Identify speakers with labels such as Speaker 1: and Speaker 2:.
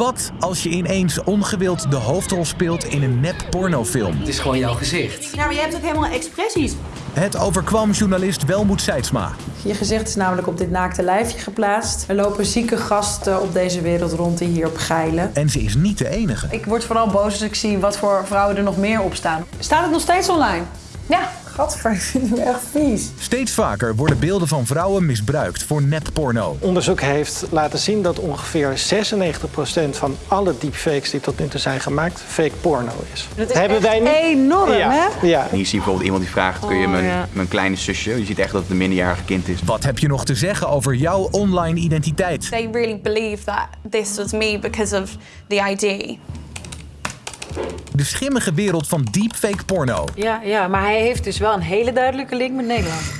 Speaker 1: Wat als je ineens ongewild de hoofdrol speelt in een nep pornofilm?
Speaker 2: Het is gewoon jouw gezicht.
Speaker 3: Ja, maar je hebt ook helemaal expressies.
Speaker 1: Het overkwam journalist Welmoed Seidsma.
Speaker 4: Je gezicht is namelijk op dit naakte lijfje geplaatst. Er lopen zieke gasten op deze wereld rond die hierop geilen.
Speaker 1: En ze is niet de enige.
Speaker 4: Ik word vooral boos als ik zie wat voor vrouwen er nog meer op staan. Staat het nog steeds online?
Speaker 5: Ja.
Speaker 4: Gadver, ik vind hem echt vies.
Speaker 1: Steeds vaker worden beelden van vrouwen misbruikt voor nepporno.
Speaker 6: Onderzoek heeft laten zien dat ongeveer 96% van alle deepfakes die tot nu toe zijn gemaakt fake porno is.
Speaker 4: Dat is echt enorm,
Speaker 6: ja.
Speaker 4: hè?
Speaker 6: Ja.
Speaker 7: Hier zie je bijvoorbeeld iemand die vraagt, kun je
Speaker 4: Oh,
Speaker 7: mijn,
Speaker 4: ja.
Speaker 7: mijn kleine zusje, je ziet echt dat het een minderjarige kind is.
Speaker 1: Wat heb je nog te zeggen over jouw online identiteit?
Speaker 5: They really believe that this was me because of the ID.
Speaker 1: De schimmige wereld van deepfake porno.
Speaker 4: Ja, ja, maar hij heeft dus wel een hele duidelijke link met Nederland.